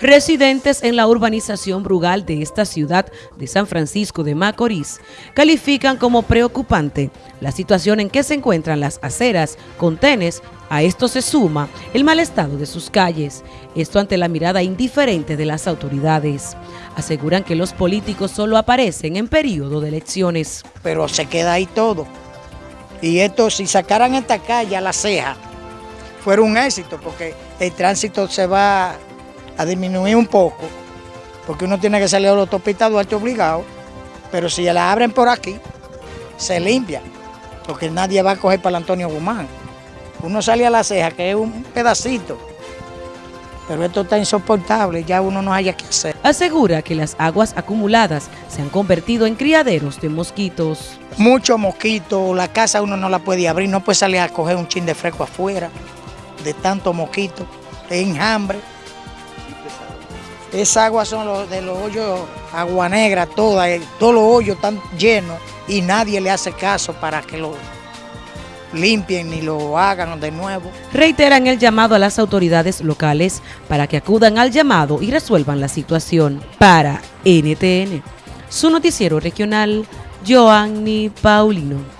Residentes en la urbanización Brugal de esta ciudad de San Francisco de Macorís califican como preocupante la situación en que se encuentran las aceras con tenes. A esto se suma el mal estado de sus calles, esto ante la mirada indiferente de las autoridades. Aseguran que los políticos solo aparecen en periodo de elecciones. Pero se queda ahí todo. Y esto, si sacaran esta calle a la ceja, fuera un éxito, porque el tránsito se va a disminuir un poco, porque uno tiene que salir a la autopista Duarte obligado, pero si la abren por aquí, se limpia, porque nadie va a coger para el Antonio Guzmán. Uno sale a la ceja, que es un pedacito, pero esto está insoportable, ya uno no haya que hacer. Asegura que las aguas acumuladas se han convertido en criaderos de mosquitos. Muchos mosquitos, la casa uno no la puede abrir, no puede salir a coger un chin de fresco afuera, de tanto mosquito, de enjambre. Esa agua son los, de los hoyos, agua negra, toda, eh, todos los hoyos están llenos y nadie le hace caso para que lo limpien ni lo hagan de nuevo. Reiteran el llamado a las autoridades locales para que acudan al llamado y resuelvan la situación. Para NTN, su noticiero regional, Joanny Paulino.